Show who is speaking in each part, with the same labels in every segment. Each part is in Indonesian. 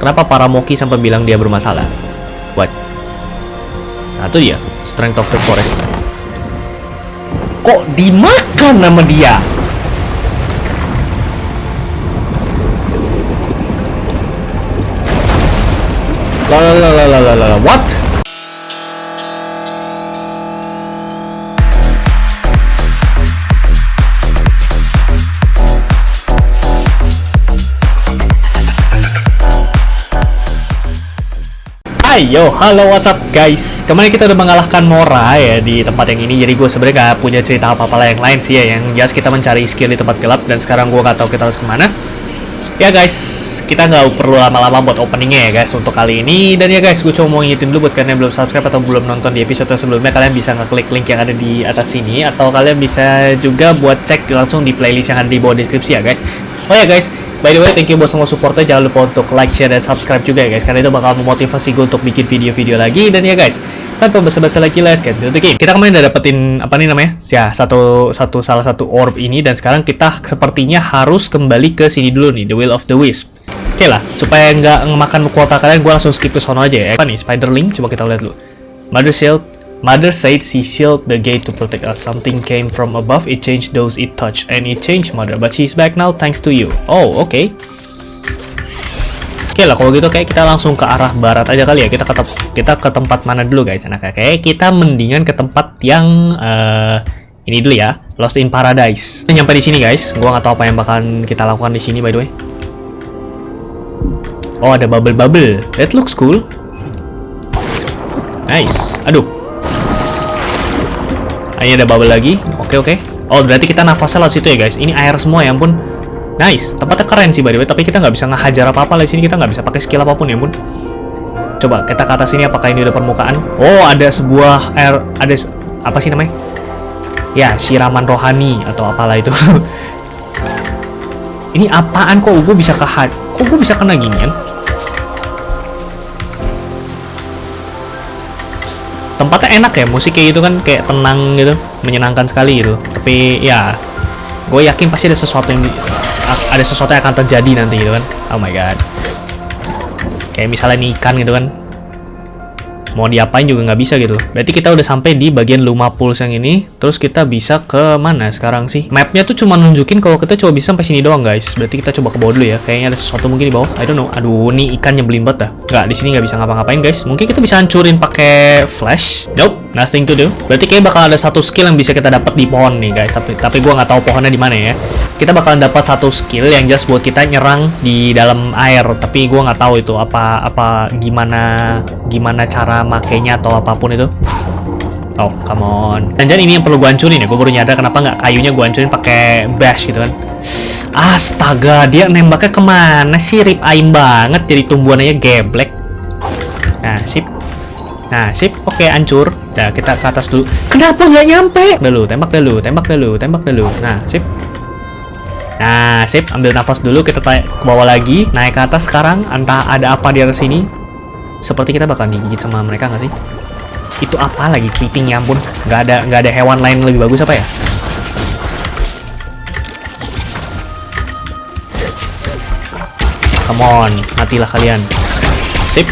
Speaker 1: Kenapa para Moki sampai bilang dia bermasalah? What? Nah itu dia, Strength of the Forest. Kok dimakan nama dia? La what? Ayo, halo what's up guys? Kemarin kita udah mengalahkan Mora ya di tempat yang ini. Jadi gue sebenarnya gak punya cerita apa-apa yang lain sih ya. Yang jelas kita mencari skill di tempat gelap Dan sekarang gue gak tahu kita harus ke mana. Ya guys, kita nggak perlu lama-lama buat openingnya ya guys untuk kali ini. Dan ya guys, gue cuma mau ngingetin dulu buat kalian yang belum subscribe atau belum nonton di episode sebelumnya Kalian bisa ngeklik link yang ada di atas sini. Atau kalian bisa juga buat cek langsung di playlist yang ada di bawah deskripsi ya guys. Oh ya guys, By the way, thank you buat semua supportnya. Jangan lupa untuk like, share, dan subscribe juga ya guys. Karena itu bakal memotivasi gue untuk bikin video-video lagi. Dan ya guys, tanpa basa-basa lagi, let's get into the game. Kita kemarin udah dapetin, apa nih namanya? Ya, satu, satu salah satu orb ini. Dan sekarang kita sepertinya harus kembali ke sini dulu nih, The Will of the Wisp. Oke lah, supaya nggak ngemakan kuota kalian, gue langsung skip ke sono aja ya. Apa nih, Spiderling? Coba kita lihat dulu. Mother Shield, Mother said she sealed the gate to protect us. Something came from above, it changed those it touched. And it changed Mother, but she's back now thanks to you. Oh, oke. Okay. Oke okay lah, kalau gitu kayak kita langsung ke arah barat aja kali ya. Kita ke, kita ke tempat mana dulu guys? Nah, kayak kita mendingan ke tempat yang... Uh, ini dulu ya, Lost in Paradise. Kita nyampe di sini guys. Gua nggak tahu apa yang bakalan kita lakukan di sini by the way. Oh, ada bubble-bubble. That looks cool. Nice. Aduh, ini ada bubble lagi. Oke, oke. Oh, berarti kita nafasnya lewat situ ya, guys. Ini air semua ya ampun. Nice. Tempatnya keren sih, by the way. Tapi kita nggak bisa ngehajar apa-apa di sini. Kita nggak bisa pakai skill apa pun ya ampun. Coba kita ke atas sini apakah ini udah permukaan? Oh, ada sebuah air... Ada... Apa sih namanya? Ya, siraman rohani atau apalah itu. ini apaan kok gue bisa ke... Kok gue bisa kena ginian? Tempatnya enak ya musik kayak gitu kan kayak tenang gitu menyenangkan sekali gitu. Tapi ya gue yakin pasti ada sesuatu yang ada sesuatu yang akan terjadi nanti gitu kan. Oh my god. Kayak misalnya nih ikan gitu kan mau diapain juga nggak bisa gitu. Berarti kita udah sampai di bagian Luma Pulse yang ini terus kita bisa ke mana sekarang sih? Mapnya tuh cuma nunjukin kalau kita coba bisa sampai sini doang guys. Berarti kita coba ke bawah dulu ya. Kayaknya ada sesuatu mungkin di bawah. I don't know. Aduh nih ikan nyebelin banget dah. Nggak di sini nggak bisa ngapa-ngapain guys. Mungkin kita bisa hancurin pakai flash. Nope nothing to do. Berarti kayak bakal ada satu skill yang bisa kita dapat di pohon nih guys. Tapi tapi gua nggak tahu pohonnya di mana ya. Kita bakalan dapat satu skill yang jelas buat kita nyerang di dalam air. Tapi gue nggak tahu itu apa apa gimana gimana cara makainya atau apa pun itu. Oh come on. Dan ini yang perlu gue hancurin ya. Gue baru nyadar kenapa nggak kayunya gue hancurin pakai bash gitu kan. Astaga dia nembaknya ke mana sih? Rip aim banget jadi tumbuhannya geblek. Nah sip. Nah sip. Oke okay, hancur. Nah kita ke atas dulu. Kenapa nggak nyampe? Dulu tembak dulu tembak dulu tembak dulu. Nah sip. Nah, sip, ambil nafas dulu, kita ke bawah lagi, naik ke atas sekarang, entah ada apa di atas sini. Seperti kita bakal digigit sama mereka nggak sih? Itu apa lagi kepiting ya ampun, nggak ada nggak ada hewan lain lebih bagus apa ya? Come on, matilah kalian. Sip.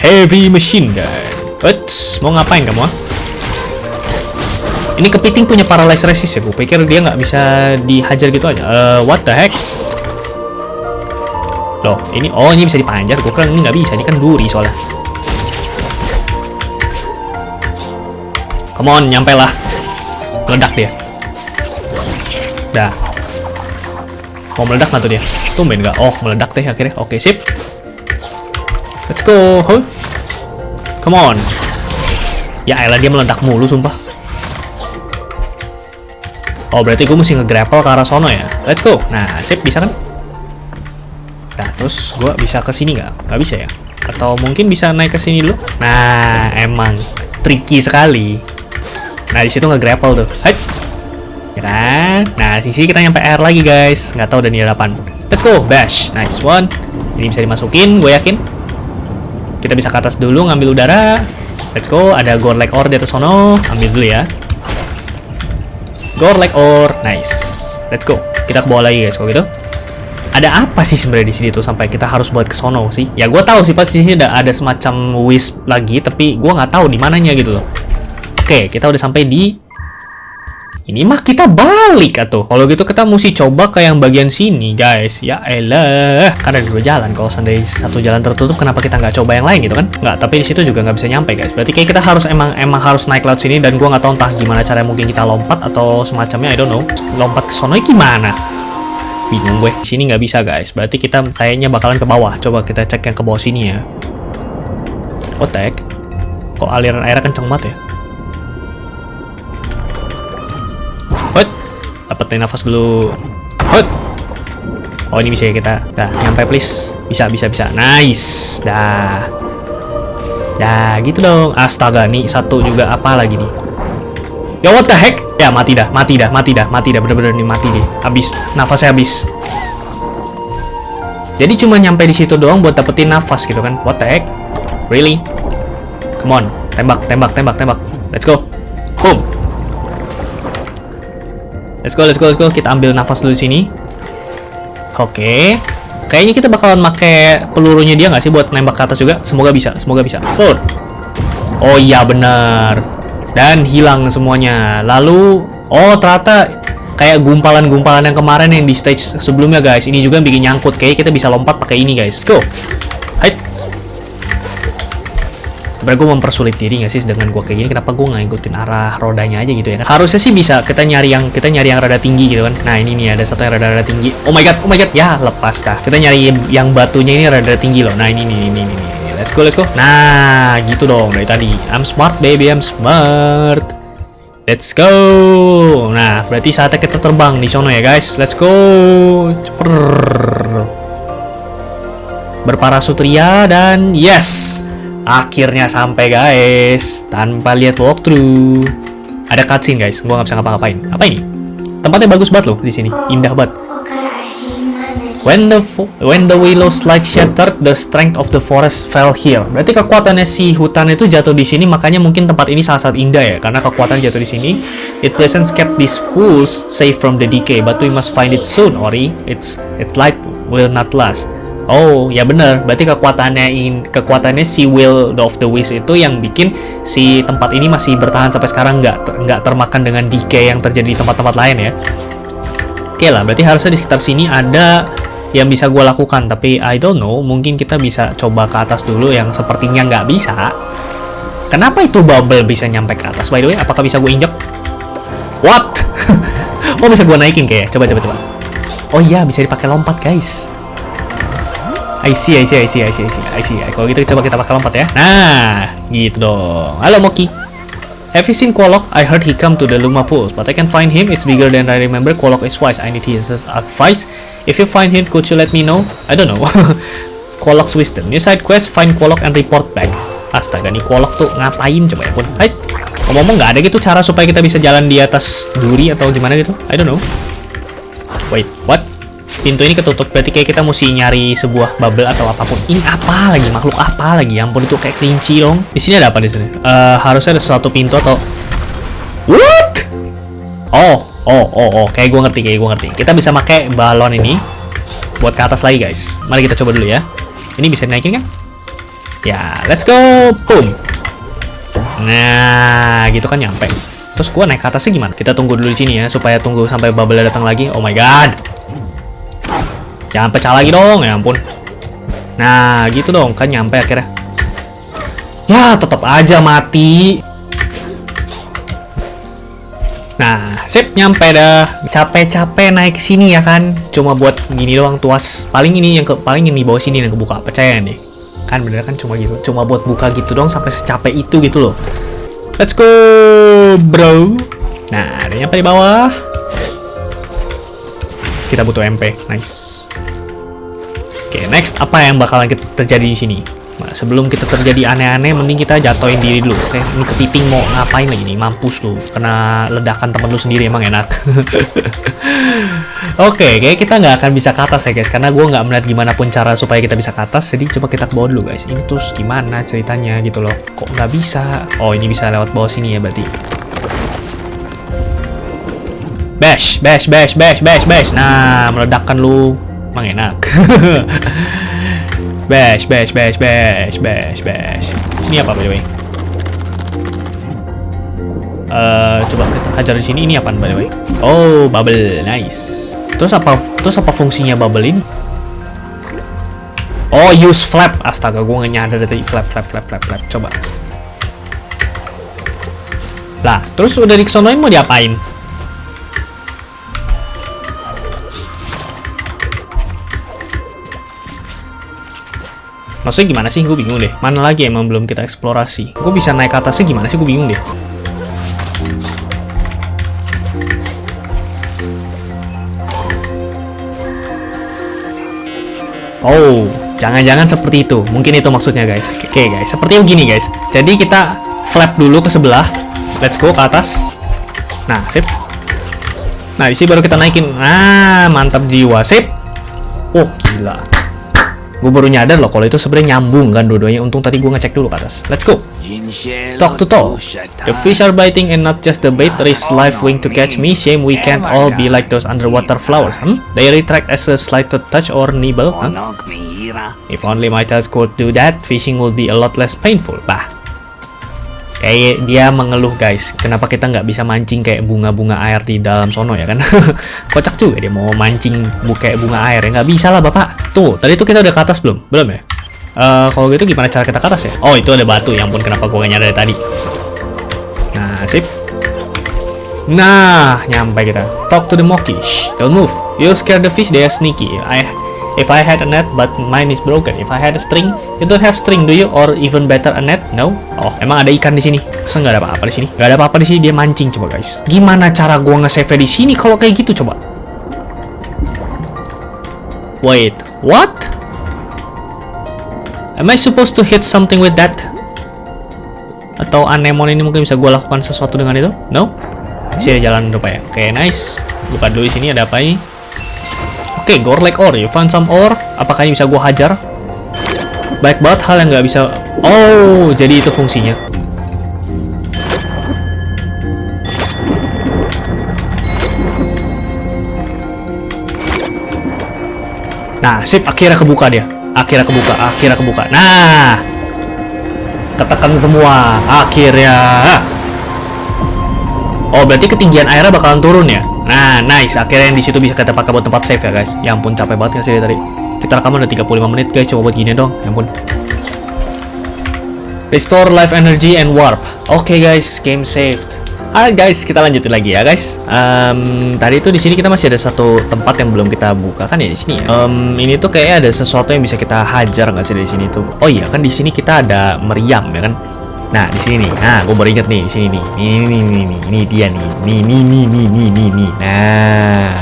Speaker 1: Heavy machine gun. Eits, mau ngapain kamu ah? Ini kepiting punya paralyze resist ya, gue pikir dia nggak bisa dihajar gitu aja. Uh, what the heck? Loh, ini oh ini bisa dipanjat. Gue kira ini nggak bisa, ini kan duri soalnya. Come on, nyampe lah. Meledak dia. Dah. Mau meledak nggak tuh dia? Tumben nggak? Oh, meledak deh akhirnya. Oke, sip. Let's go. Huh? Come on. Ya elah dia meledak mulu sumpah. Oh, berarti gue mesti nge-grapple ke arah sono ya. Let's go. Nah, sip, bisa kan? Terus gue bisa ke sini nggak? Nggak bisa ya? Atau mungkin bisa naik ke sini dulu? Nah, emang tricky sekali. Nah, di situ nge-grapple tuh. Hai. Ya kan? Nah, di sini kita nyampe air lagi, guys. Nggak tahu udah nih 8. Let's go. Bash. Nice one. Ini bisa dimasukin, gue yakin. Kita bisa ke atas dulu, ngambil udara. Let's go. Ada Gorlek Ore di atas sono. Ambil dulu ya. Gore like or nice. Let's go. Kita ke bawah lagi guys kalau gitu. Ada apa sih sebenarnya di sini tuh sampai kita harus buat ke sono sih? Ya gue tahu sih pasti sini ada ada semacam wisp lagi, tapi gue nggak tahu di mananya gitu loh. Oke, kita udah sampai di ini mah kita balik atau kalau gitu kita mesti coba ke yang bagian sini guys. Ya elah karena ada dua jalan. Kalau seandainya satu jalan tertutup kenapa kita nggak coba yang lain gitu kan? Nggak tapi di situ juga nggak bisa nyampe guys. Berarti kayak kita harus emang emang harus naik laut sini dan gua nggak tahu entah gimana cara mungkin kita lompat atau semacamnya I don't know. Lompat ke sono gimana bingung gue sini nggak bisa guys berarti kita kayaknya bakalan ke bawah coba kita cek yang ke bawah sini ya otek kok aliran airnya kenceng banget ya Hut. Dapetin nafas dulu. Hut. Oh, ini bisa ya kita. Dah, nyampe please. Bisa, bisa, bisa. Nice. Dah. Dah, gitu dong. Astaga, nih satu juga apa lagi nih? Ya what the heck? Ya mati dah, mati dah, mati dah, mati dah. Bener-bener nih mati nih. Habis, nafasnya habis. Jadi cuma nyampe di situ doang buat dapetin nafas gitu kan? What the heck? Really? Come on, tembak, tembak, tembak, tembak. Let's go. Boom. Let's go, let's go, let's go. Kita ambil nafas dulu di sini. Oke. Okay. Kayaknya kita bakalan pakai pelurunya dia nggak sih buat nembak ke atas juga? Semoga bisa, semoga bisa. Forward. Oh iya benar. Dan hilang semuanya. Lalu, oh ternyata kayak gumpalan-gumpalan yang kemarin yang di stage sebelumnya guys. Ini juga bikin nyangkut. Kayaknya kita bisa lompat pakai ini guys. Go. Hai. Sebenernya gue mempersulit diri gak sih dengan gue kayak gini Kenapa gue nggak ngikutin arah rodanya aja gitu ya kan Harusnya sih bisa kita nyari yang kita nyari yang rada tinggi gitu kan Nah ini nih ada satu yang rada-rada tinggi Oh my god, oh my god Ya lepas dah Kita nyari yang batunya ini rada tinggi loh Nah ini nih, ini, ini. Let's go, let's go Nah gitu dong dari tadi I'm smart baby, I'm smart Let's go. Nah, berarti saatnya kita terbang di sono ya, guys. Let's go. Ceper. Berparasutria dan yes. Akhirnya sampai guys, tanpa lihat walkthrough. Ada cutscene guys, gua nggak bisa ngapa-ngapain. Apa ini? Tempatnya bagus banget loh di sini, indah banget. When the when the willow slide shattered, the strength of the forest fell here. Berarti kekuatannya si hutan itu jatuh di sini, makanya mungkin tempat ini sangat-sangat indah ya, karena kekuatan jatuh di sini. It presents kept these pools safe from the decay, but we must find it soon, Ori. It's it light will not last. Oh, ya bener. Berarti kekuatannya in, kekuatannya si Will of the Wisp itu yang bikin si tempat ini masih bertahan sampai sekarang nggak nggak termakan dengan decay yang terjadi di tempat-tempat lain ya. Oke lah, berarti harusnya di sekitar sini ada yang bisa gue lakukan. Tapi I don't know, mungkin kita bisa coba ke atas dulu yang sepertinya nggak bisa. Kenapa itu bubble bisa nyampe ke atas? By the way, apakah bisa gue injek? What? oh bisa gue naikin kayak? Coba coba coba. Oh iya, bisa dipakai lompat guys. I see, I see, I see, I see, I see, I see. Kalau gitu coba kita pakai lompat ya. Nah, gitu dong. Halo Moki. Have you seen Kolok? I heard he come to the Luma pools, but I can find him. It's bigger than I remember. Kolok is wise. I need his advice. If you find him, could you let me know? I don't know. Kolok's wisdom. New side quest, find Kolok and report back. Astaga, nih Kolok tuh ngapain coba ya pun. Hai. Ngomong-ngomong nggak ada gitu cara supaya kita bisa jalan di atas duri atau gimana gitu? I don't know. Wait, what? Pintu ini ketutup berarti kayak kita mesti nyari sebuah bubble atau apa pun. Ini apa lagi? Makhluk apa lagi? Ya ampun itu kayak kelinci dong. Di sini ada apa di sini? Uh, harusnya ada sesuatu pintu atau what? Oh oh oh oh. Kayak gue ngerti kayak gue ngerti. Kita bisa pakai balon ini buat ke atas lagi guys. Mari kita coba dulu ya. Ini bisa dinaikin kan? Ya let's go. Boom. Nah gitu kan nyampe. Terus gue naik ke atasnya gimana? Kita tunggu dulu di sini ya supaya tunggu sampai bubble datang lagi. Oh my god Jangan pecah lagi dong, ya ampun. Nah, gitu dong, kan nyampe akhirnya. Ya, tetap aja mati. Nah, sip, nyampe dah. Capek-capek naik sini ya kan. Cuma buat gini doang tuas. Paling ini yang ke paling ini bawah sini yang kebuka. Percaya nih. Kan bener kan cuma gitu. Cuma buat buka gitu dong sampai secapek itu gitu loh. Let's go, bro. Nah, ada nyampe di bawah. Kita butuh MP. Nice. Oke, next apa yang bakalan kita terjadi di sini? Nah, sebelum kita terjadi aneh-aneh, mending kita jatuhin diri dulu. Oke, ini kepiting mau ngapain lagi nih? Mampus lu, kena ledakan temen lu sendiri emang enak. Oke, kayak kita nggak akan bisa ke atas ya guys, karena gue nggak melihat gimana pun cara supaya kita bisa ke atas. Jadi coba kita ke bawah dulu guys. Ini terus gimana ceritanya gitu loh? Kok nggak bisa? Oh, ini bisa lewat bawah sini ya berarti. Bash, bash, bash, bash, bash, bash. Nah, meledakkan lu Emang enak. bash, bash, bash, bash, bash, bash. Sini apa by the way? Uh, coba kita hajar di sini. Ini apa by the way? Oh, bubble, nice. Terus apa? Terus apa fungsinya bubble ini? Oh, use flap. Astaga, gue nggak nyadar dari flap, flap, flap, flap, flap. Coba. Lah, terus udah dikesonoin mau diapain? Maksudnya gimana sih? Gue bingung deh. Mana lagi emang belum kita eksplorasi? Gue bisa naik ke atasnya gimana sih? Gue bingung deh. Oh, jangan-jangan seperti itu. Mungkin itu maksudnya, guys. Oke, okay, guys. Seperti begini, guys. Jadi kita flap dulu ke sebelah. Let's go ke atas. Nah, sip. Nah, di sini baru kita naikin. Nah, mantap jiwa. Sip. Oh, gila. Gue baru nyadar loh kalau itu sebenarnya nyambung kan dua-duanya. Untung tadi gue ngecek dulu ke atas. Let's go. Talk to talk. The fish are biting and not just the bait. Is life wing to catch me. Shame we can't all be like those underwater flowers. Hmm? They retract as a slight touch or nibble. Huh? If only my tails could do that, fishing would be a lot less painful. Bah, kayak dia mengeluh guys. Kenapa kita nggak bisa mancing kayak bunga-bunga air di dalam sono ya kan? Kocak juga dia mau mancing bu kayak bunga air ya. Nggak bisa lah bapak. Tuh tadi tuh kita udah ke atas belum? Belum ya? Uh, kalau gitu gimana cara kita ke atas ya? Oh itu ada batu. Yang pun kenapa gua gak nyadar tadi? Nah sip. Nah nyampe kita. Talk to the monkey. Shh, don't move. You scare the fish they are sneaky. I If I had a net, but mine is broken. If I had a string, you don't have string, do you? Or even better, a net? No. Oh, emang ada ikan di sini? Masa nggak ada apa-apa di sini? Nggak ada apa-apa di sini, dia mancing coba guys. Gimana cara gua nge-save di sini kalau kayak gitu coba? Wait, what? Am I supposed to hit something with that? Atau anemon ini mungkin bisa gue lakukan sesuatu dengan itu? No? Sini jalan lupa ya. Oke, okay, nice. Buka dulu di sini ada apa ini? Oke, okay, Gorlek ore. You find some ore. Apakah ini bisa gua hajar? Baik banget hal yang nggak bisa... Oh, jadi itu fungsinya. Nah, sip. Akhirnya kebuka dia. Akhirnya kebuka. Akhirnya kebuka. Nah! Ketekan semua. Akhirnya. Oh, berarti ketinggian airnya bakalan turun ya? Nah, nice. Akhirnya yang di situ bisa kita pakai buat tempat save ya, guys. Ya ampun, capek banget ya sih tadi. Kita rekaman udah 35 menit, guys. Coba buat gini dong. Ya ampun. Restore life energy and warp. Oke, okay, guys. Game saved. Alright guys, kita lanjutin lagi ya guys. Um, tadi itu di sini kita masih ada satu tempat yang belum kita buka kan ya di sini. Um, ini tuh kayaknya ada sesuatu yang bisa kita hajar nggak sih dari sini tuh? Oh iya kan di sini kita ada meriam ya kan? Nah, di sini nih. Nah, gue baru inget nih, di sini nih. Ini nih, nih, nih, ini dia nih. Nih, nih, nih, nih, nih, nih, nih. Nah,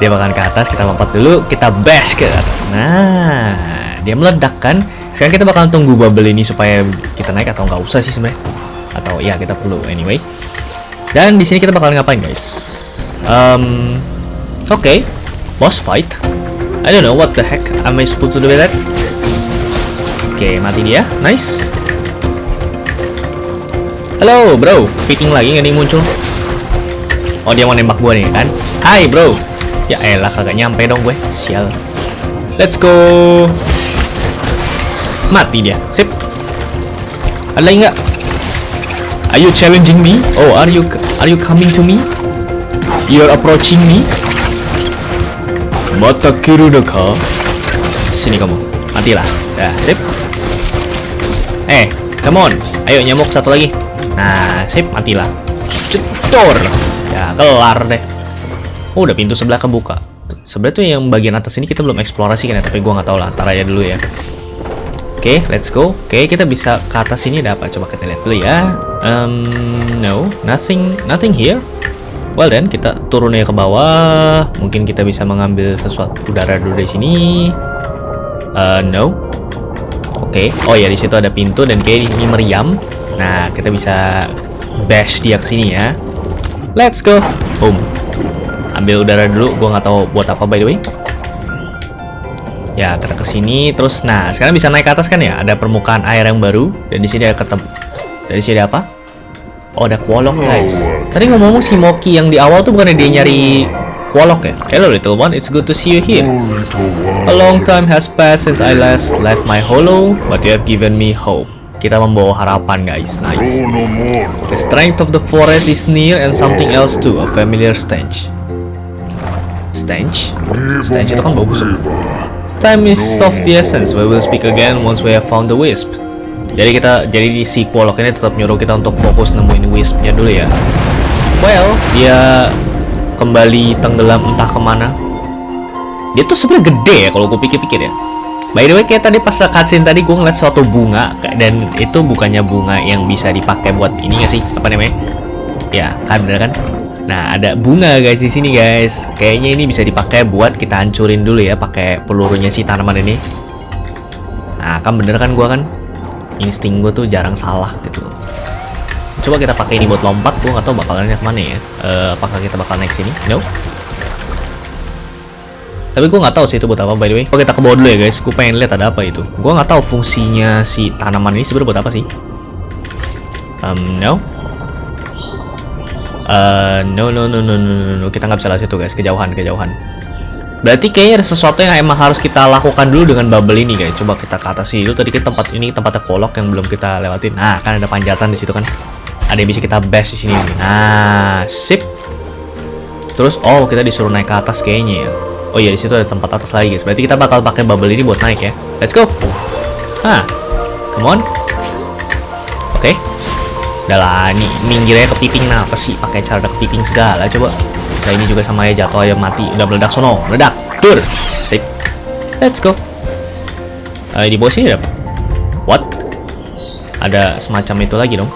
Speaker 1: dia bakalan ke atas. Kita lompat dulu, kita bash ke atas. Nah, dia meledak kan. Sekarang kita bakalan tunggu bubble ini supaya kita naik atau nggak usah sih sebenarnya. Atau ya kita perlu anyway. Dan di sini kita bakalan ngapain guys? Um, oke, okay. boss fight. I don't know what the heck am I supposed to do with that. Oke, okay, mati dia. Nice. Halo bro, picking lagi nggak nih muncul? Oh dia mau nembak gue nih kan? Hai bro. Ya elah kagak nyampe dong gue. Sial. Let's go. Mati dia. Sip. Ada lagi nggak? Are you challenging me? Oh, are you are you coming to me? You're approaching me? Mata kiru deka? Sini kamu. Matilah. Ya, sip. Eh, come on. Ayo nyamuk satu lagi. Nah, sip, matilah. Cetor. Ya, kelar deh. Oh, udah pintu sebelah kebuka. Sebenarnya tuh yang bagian atas ini kita belum eksplorasi kan ya, tapi gua nggak tahu lah. Ntar aja dulu ya. Oke, okay, let's go. Oke, okay, kita bisa ke atas sini ada apa? Coba kita lihat dulu ya. Um, no, nothing, nothing here. Well then, kita turunnya ke bawah. Mungkin kita bisa mengambil sesuatu udara dulu dari sini. Uh, no. Oke. Okay. Oh ya, di situ ada pintu dan kayak ini meriam. Nah, kita bisa bash dia ke sini ya. Let's go. Boom. Ambil udara dulu. Gua nggak tahu buat apa by the way. Ya, kita ke sini terus nah, sekarang bisa naik ke atas kan ya? Ada permukaan air yang baru dan di sini ada ketemu. Dari sini ada apa? Oh, ada kuolok, guys. Tadi ngomong si Moki yang di awal tuh bukannya dia nyari Quolok ya? Hello little one, it's good to see you here. A long time has passed since I last left my hollow, but you have given me hope. Kita membawa harapan guys, nice. The strength of the forest is near and something else too, a familiar stench. Stench? Stench itu kan bau busuk. Time is of the essence, we will speak again once we have found the wisp. Jadi kita, jadi di si Quolok ini tetap nyuruh kita untuk fokus nemuin wispnya dulu ya. Well, dia kembali tenggelam entah ke mana. Dia tuh sebenarnya gede ya kalau gue pikir-pikir ya. By the way, kayak tadi pas cutscene tadi gue ngeliat suatu bunga dan itu bukannya bunga yang bisa dipakai buat ini gak sih? Apa namanya? Ya, kan kan? Nah, ada bunga guys di sini guys. Kayaknya ini bisa dipakai buat kita hancurin dulu ya pakai pelurunya si tanaman ini. Nah, kan bener kan gue kan? Insting gue tuh jarang salah gitu. Coba kita pakai ini buat lompat, gue nggak tahu bakalannya ke mana ya. Uh, apakah kita bakal naik sini? No. Tapi gue nggak tahu sih itu buat apa by the way. Oke kita ke bawah dulu ya guys. Gue pengen lihat ada apa itu. Gue nggak tahu fungsinya si tanaman ini sebenarnya buat apa sih. Um, no. Uh, no, no, no, no, no, no, no. Kita nggak bisa lihat situ guys. Kejauhan, kejauhan. Berarti kayaknya ada sesuatu yang emang harus kita lakukan dulu dengan bubble ini guys. Coba kita ke atas sini dulu. Tadi kita tempat ini tempatnya kolok yang belum kita lewatin. Nah, kan ada panjatan di situ kan ada yang bisa kita bash di sini nah sip terus oh kita disuruh naik ke atas kayaknya ya oh iya di situ ada tempat atas lagi guys. Berarti kita bakal pakai bubble ini buat naik ya. Let's go. Hah, come on. Oke. Okay. udah lah nih minggirnya kepiting. Nah apa sih pakai cara kepiting segala coba? Nah ini juga sama ya jatuh aja mati. Udah meledak sono. Meledak. Dur sip. Let's go. Uh, di bawah sini apa? What? Ada semacam itu lagi dong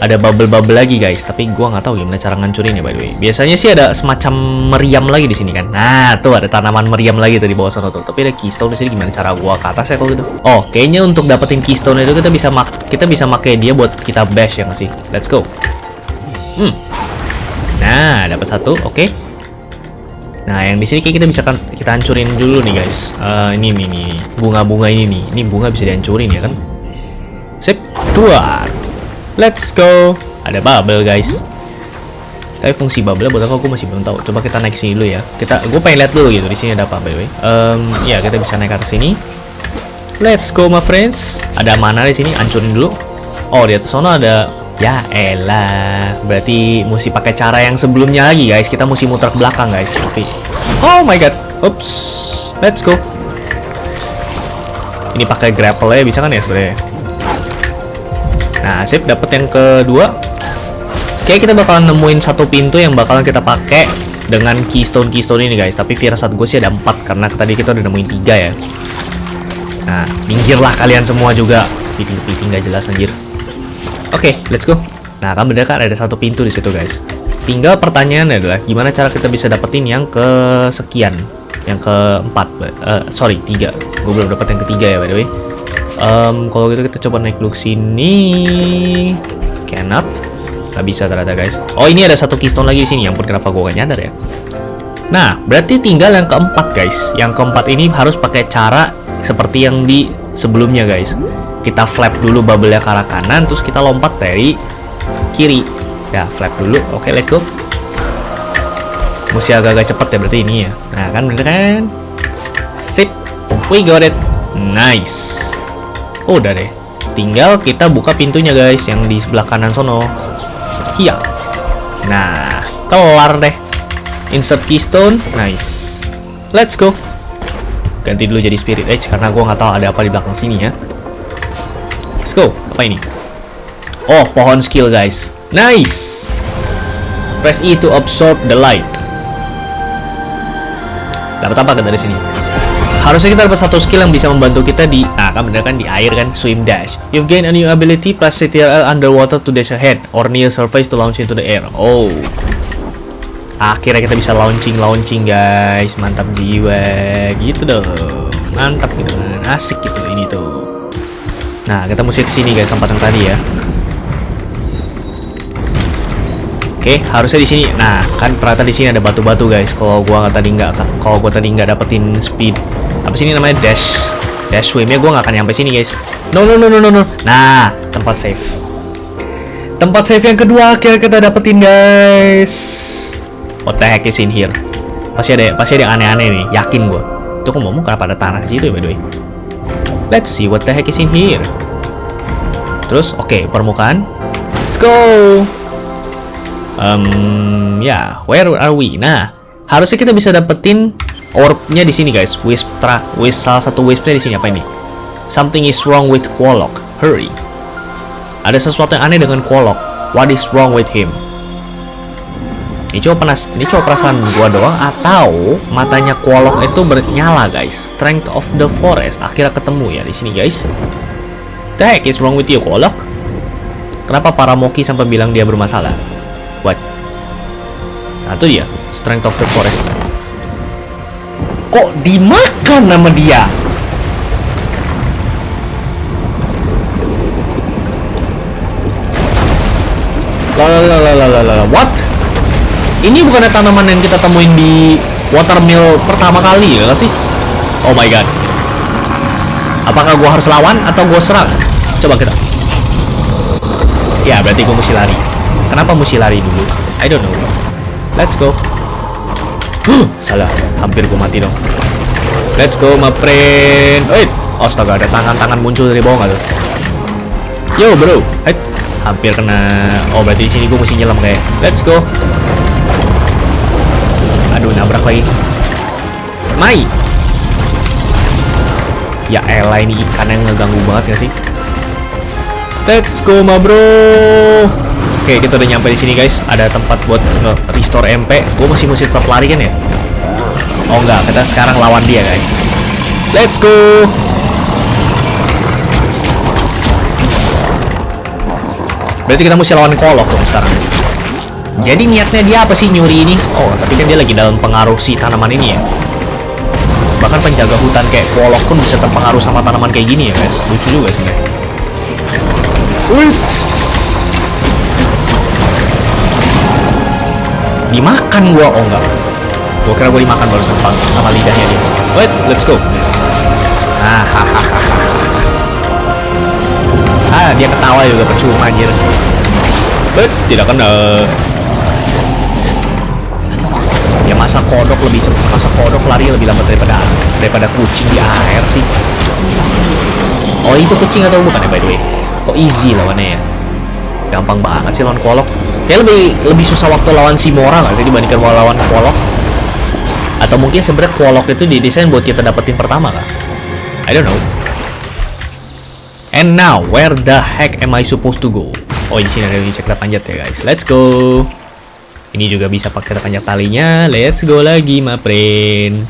Speaker 1: ada bubble-bubble lagi guys. Tapi gua nggak tahu gimana cara ngancurin ya by the way. Biasanya sih ada semacam meriam lagi di sini kan? Nah tuh ada tanaman meriam lagi tuh di bawah sana tuh. Tapi ada keystone di sini. Gimana cara gua ke atas ya kalau gitu? Oh kayaknya untuk dapetin keystone itu kita bisa mak kita bisa pakai dia buat kita bash ya masih let's go. Hmm. Nah dapat satu. Oke. Okay. Nah, yang di sini kayak kita bisa kan kita hancurin dulu nih, guys. Uh, ini nih nih, bunga-bunga ini nih. Ini bunga bisa dihancurin ya kan? Sip, dua. Let's go. Ada bubble guys. Tapi fungsi bubble buat aku aku masih belum tahu. Coba kita naik sini dulu ya. Kita, gue pengen lihat dulu gitu. Di sini ada apa by the way? Um, ya kita bisa naik ke atas sini. Let's go my friends. Ada mana di sini? Ancurin dulu. Oh di atas sana ada. Ya elah. Berarti mesti pakai cara yang sebelumnya lagi guys. Kita mesti muter ke belakang guys. Tapi. Oh my god. Oops. Let's go. Ini pakai grapple ya bisa kan ya sebenarnya? Nah, sip dapat yang kedua. Oke, kita bakalan nemuin satu pintu yang bakalan kita pakai dengan keystone keystone ini guys. Tapi firasat gue sih ada empat karena tadi kita udah nemuin tiga ya. Nah, minggirlah kalian semua juga. Piting-piting gak jelas anjir. Oke, let's go. Nah, kan bener kan ada satu pintu di situ guys. Tinggal pertanyaannya adalah gimana cara kita bisa dapetin yang kesekian, yang keempat, uh, sorry tiga. Gue belum dapet yang ketiga ya by the way um, kalau gitu kita coba naik dulu sini. Cannot. Nggak bisa ternyata guys. Oh ini ada satu keystone lagi di sini. Yang pun kenapa gue gak nyadar ya? Nah berarti tinggal yang keempat guys. Yang keempat ini harus pakai cara seperti yang di sebelumnya guys. Kita flap dulu bubble-nya ke arah kanan terus kita lompat dari kiri. Ya flap dulu. Oke okay, let's go. Mesti agak-agak cepet ya berarti ini ya. Nah kan bener kan? Sip. We got it. Nice Oh, udah deh. Tinggal kita buka pintunya guys yang di sebelah kanan sono. Iya. Nah, kelar deh. Insert keystone. Nice. Let's go. Ganti dulu jadi spirit edge karena gua nggak tahu ada apa di belakang sini ya. Let's go. Apa ini? Oh, pohon skill guys. Nice. Press E to absorb the light. Dapat apa dari sini? Harusnya kita dapat satu skill yang bisa membantu kita di Nah kan bener kan? Di air kan? Swim dash. You've gained a new ability Plus CTRL underwater to dash ahead Or near surface to launch into the air. Oh. Akhirnya kita bisa launching-launching guys. Mantap jiwa. Gitu dong. Mantap gitu kan Asik gitu ini tuh. Nah kita mesti ke sini guys tempat yang tadi ya. Oke, harusnya di sini. Nah, kan ternyata di sini ada batu-batu guys. Kalau gua nggak tadi nggak, kalau gua tadi nggak dapetin speed apa sini namanya dash dash swimnya gue nggak akan nyampe sini guys no no no no no nah tempat save tempat save yang kedua akhirnya kita dapetin guys what the heck is in here Pasti ada pasti ada yang aneh-aneh nih, yakin gua. Itu kok ngomong kenapa ada tanah di situ ya by the way. Let's see what the heck is in here. Terus oke, permukaan. Let's go. Um, ya, yeah, where are we? Nah, harusnya kita bisa dapetin orbnya di sini guys. Wisp tra, wisp salah satu wispnya di sini apa ini? Something is wrong with Quolok. Hurry. Ada sesuatu yang aneh dengan Quolok. What is wrong with him? Ini coba penas, ini coba perasaan gua doang atau matanya Quolok itu bernyala guys. Strength of the forest akhirnya ketemu ya di sini guys. The heck is wrong with you Quolok? Kenapa para Moki sampai bilang dia bermasalah? What? Nah itu dia, Strength of the Forest. Kok dimakan nama dia? Lalalalalalala, what? Ini bukan tanaman yang kita temuin di watermill pertama kali ya sih? Oh my god. Apakah gua harus lawan atau gua serang? Coba kita. Ya, berarti gua mesti lari. Kenapa mesti lari dulu? I don't know. Let's go. Huh, salah. Hampir gue mati dong. Let's go, my friend. Wait. Astaga, ada tangan-tangan muncul dari bawah tuh? Yo, bro. Hey. Hampir kena. Oh, berarti di sini gue mesti nyelam kayak. Let's go. Aduh, nabrak lagi. Mai. Ya elah ini ikan yang ngeganggu banget ya sih? Let's go, ma bro. Oke, kita udah nyampe di sini guys. Ada tempat buat restore MP. Gue masih mesti tetap lari kan ya? Oh enggak, kita sekarang lawan dia guys. Let's go. Berarti kita mesti lawan kolok dong sekarang. Jadi niatnya dia apa sih nyuri ini? Oh, tapi kan dia lagi dalam pengaruh si tanaman ini ya. Bahkan penjaga hutan kayak kolok pun bisa terpengaruh sama tanaman kayak gini ya guys. Lucu juga sebenarnya. Dimakan gua. Oh enggak. Gua kira gua dimakan baru sama, sama lidahnya dia. Wait let's go. Ah ah dia ketawa juga percuma anjir. But tidak kena ya masa kodok lebih cepat masa kodok lari lebih lambat daripada daripada kucing di air sih. Oh itu kucing atau bukan ya by the way? Kok easy lawannya ya? Gampang banget sih lawan kolok kayak lebih lebih susah waktu lawan si Mora nggak sih dibandingkan lawan kolok atau mungkin sebenarnya kolok itu didesain buat kita dapetin pertama kan I don't know. And now where the heck am I supposed to go? Oh di sini ada bisa kita panjat ya guys. Let's go. Ini juga bisa pakai panjat talinya. Let's go lagi my friend.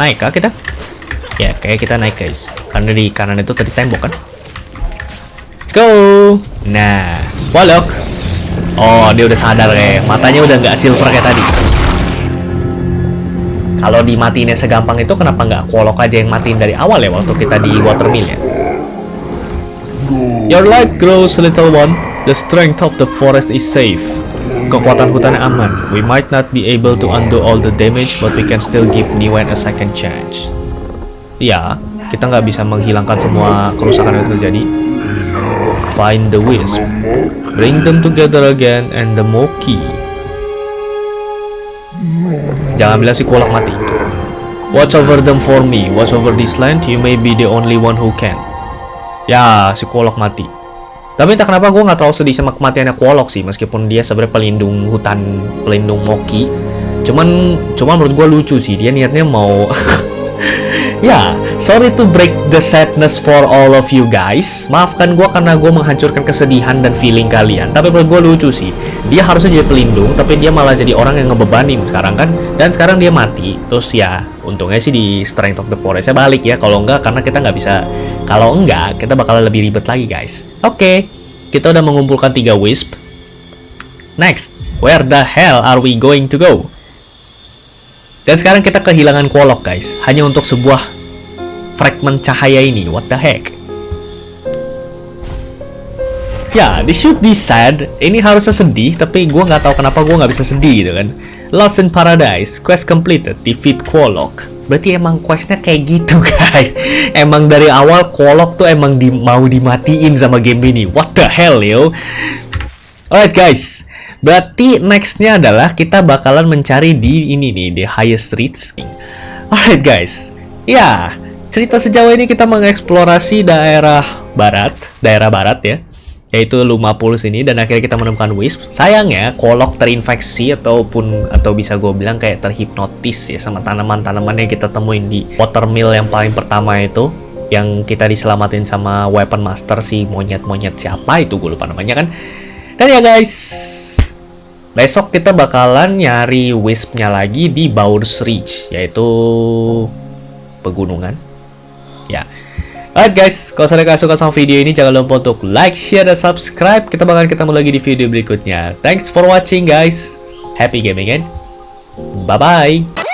Speaker 1: Naik kah kita? Ya kayak kita naik guys. Karena di kanan itu tadi tembok kan? Let's go. Nah walok Oh, dia udah sadar kayak matanya udah nggak silver kayak tadi. Kalau dimatiin segampang itu kenapa nggak kolok aja yang matiin dari awal ya waktu kita di watermill ya? Your life grows, little one. The strength of the forest is safe. Kekuatan hutan aman. We might not be able to undo all the damage, but we can still give Niwen a second chance. Ya, kita nggak bisa menghilangkan semua kerusakan yang terjadi. Find the wisp. Bring them together again and the Moki. Jangan bilang si kolak mati. Watch over them for me. Watch over this land. You may be the only one who can. Ya, si kolok mati. Tapi entah kenapa gue nggak terlalu sedih sama kematiannya kolok sih, meskipun dia sebenarnya pelindung hutan, pelindung Moki. Cuman, cuman menurut gue lucu sih. Dia niatnya mau Ya, sorry to break the sadness for all of you guys. Maafkan gue karena gue menghancurkan kesedihan dan feeling kalian. Tapi menurut gue lucu sih. Dia harusnya jadi pelindung, tapi dia malah jadi orang yang ngebebanin sekarang kan. Dan sekarang dia mati. Terus ya, untungnya sih di Strength of the Forest saya balik ya. Kalau enggak, karena kita nggak bisa. Kalau enggak, kita bakal lebih ribet lagi guys. Oke, okay, kita udah mengumpulkan tiga Wisp. Next, where the hell are we going to go? Dan sekarang kita kehilangan kolok guys, hanya untuk sebuah fragment cahaya ini. What the heck? Ya, this should be sad. Ini harusnya sedih, tapi gue nggak tahu kenapa gue nggak bisa sedih gitu kan. Lost in Paradise, quest completed, defeat Kolok. Berarti emang questnya kayak gitu guys. Emang dari awal Kolok tuh emang di, mau dimatiin sama game ini. What the hell yo? Alright guys, Berarti nextnya adalah kita bakalan mencari di ini nih, di highest reach. Alright guys, ya cerita sejauh ini kita mengeksplorasi daerah barat, daerah barat ya, yaitu Lumapulus ini dan akhirnya kita menemukan Wisp. Sayangnya, kolok terinfeksi ataupun atau bisa gue bilang kayak terhipnotis ya sama tanaman-tanaman yang kita temuin di watermill yang paling pertama itu yang kita diselamatin sama weapon master si monyet-monyet siapa itu gue lupa namanya kan. Dan ya guys, besok kita bakalan nyari Wisp-nya lagi di Bowers Ridge yaitu pegunungan. Ya. Alright guys, kalau kalian suka sama video ini jangan lupa untuk like, share, dan subscribe. Kita bakal ketemu lagi di video berikutnya. Thanks for watching guys. Happy gaming and bye-bye.